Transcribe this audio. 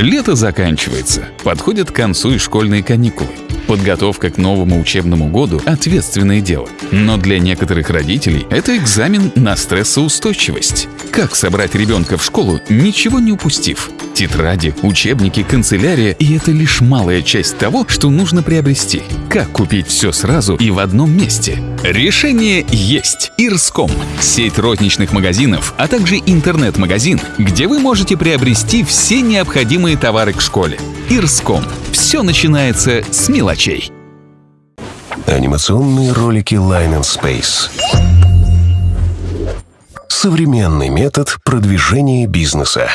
Лето заканчивается, подходят к концу и школьные каникулы. Подготовка к новому учебному году – ответственное дело. Но для некоторых родителей это экзамен на стрессоустойчивость. Как собрать ребенка в школу, ничего не упустив? Тетради, учебники, канцелярия – и это лишь малая часть того, что нужно приобрести. Как купить все сразу и в одном месте? Решение есть. Ирском – сеть розничных магазинов, а также интернет-магазин, где вы можете приобрести все необходимые товары к школе. Ирском. Все начинается с мелочей. Анимационные ролики Line and Space. Современный метод продвижения бизнеса.